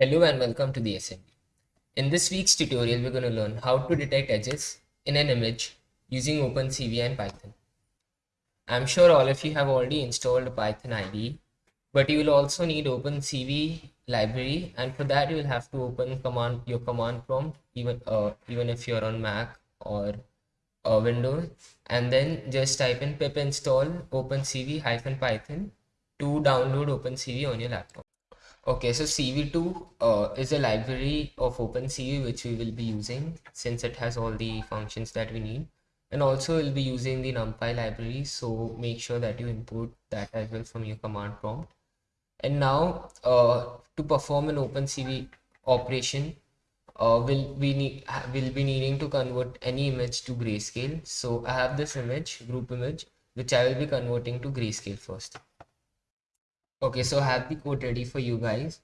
Hello and welcome to the assembly. In this week's tutorial, we're going to learn how to detect edges in an image using OpenCV and Python. I'm sure all of you have already installed Python IDE, but you will also need OpenCV library and for that you will have to open command your command prompt even uh, even if you're on Mac or uh, Windows and then just type in pip install OpenCV-Python to download OpenCV on your laptop. Okay, so CV2 uh, is a library of OpenCV which we will be using since it has all the functions that we need. And also we'll be using the NumPy library, so make sure that you import that as well from your command prompt. And now uh, to perform an OpenCV operation, uh, will we need will be needing to convert any image to grayscale. So I have this image, group image, which I will be converting to grayscale first okay so I have the code ready for you guys.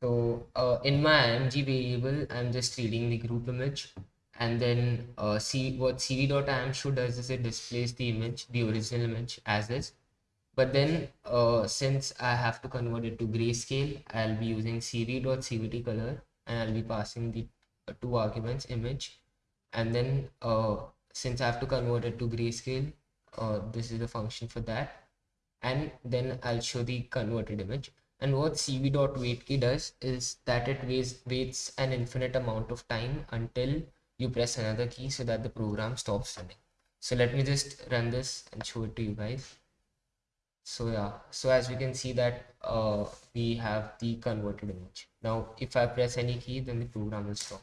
So uh, in my img variable i'm just reading the group image. And then uh, see what cv.imshow does is it displays the image the original image as is. But then uh, since i have to convert it to grayscale i'll be using cv.cvt color and i'll be passing the two arguments image. And then uh, since i have to convert it to grayscale uh, this is the function for that and then I'll show the converted image. And what cv.wait does is that it waits, waits an infinite amount of time until you press another key so that the program stops running. So let me just run this and show it to you guys. So yeah, so as we can see that uh, we have the converted image. Now if I press any key then the program will stop.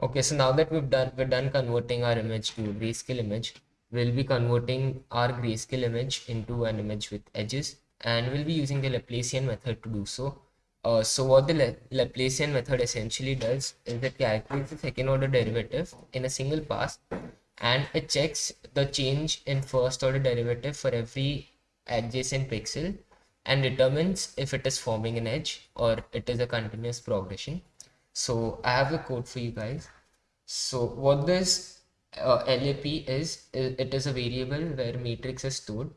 Okay, so now that we've done we're done converting our image to a grayscale image, we'll be converting our grayscale image into an image with edges and we'll be using the Laplacian method to do so. Uh, so what the La Laplacian method essentially does is it calculates the second order derivative in a single pass and it checks the change in first order derivative for every adjacent pixel and determines if it is forming an edge or it is a continuous progression. So I have the code for you guys. So what this uh, LAP is it is a variable where matrix is stored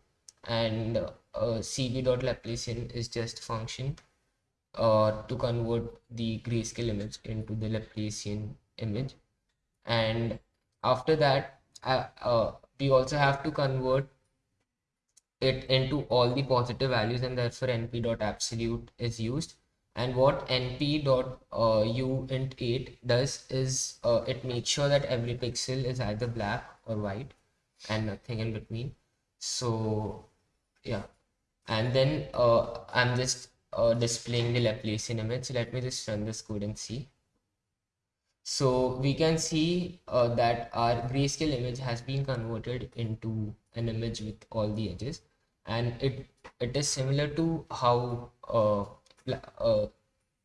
and uh, cv.laplacian is just function uh, to convert the grayscale image into the Laplacian image. And after that uh, uh, we also have to convert it into all the positive values and therefore np.absolute is used and what np dot uh, u int 8 does is uh, it makes sure that every pixel is either black or white and nothing in between. So yeah. And then uh, i'm just uh, displaying the laplacian image. So let me just run this code and see. So we can see uh, that our grayscale image has been converted into an image with all the edges. And it it is similar to how uh,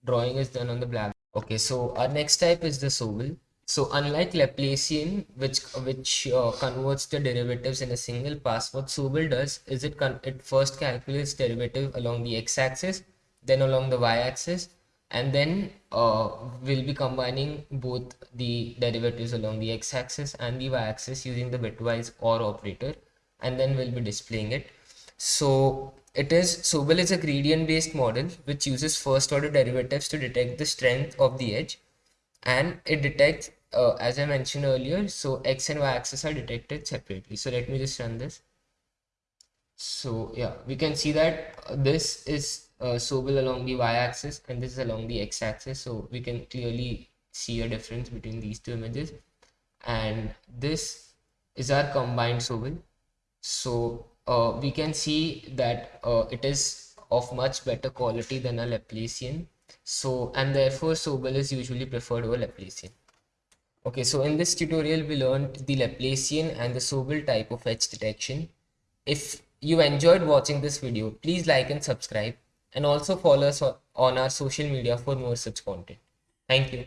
drawing is done on the black. Okay, so our next type is the Sobel. So unlike Laplacian, which which uh, converts the derivatives in a single pass, what Sobel does is it it first calculates derivative along the x-axis, then along the y-axis, and then uh, we'll be combining both the derivatives along the x-axis and the y-axis using the bitwise OR operator, and then we'll be displaying it. So it is Sobel is a gradient based model which uses first order derivatives to detect the strength of the edge. And it detects uh, as I mentioned earlier so x and y axis are detected separately. So let me just run this. So yeah we can see that this is uh, Sobel along the y axis and this is along the x axis. So we can clearly see a difference between these two images. And this is our combined Sobel so uh, we can see that uh, it is of much better quality than a Laplacian. So, and therefore Sobel is usually preferred over Laplacian. Okay, so in this tutorial, we learned the Laplacian and the Sobel type of edge detection. If you enjoyed watching this video, please like and subscribe and also follow us on our social media for more such content. Thank you.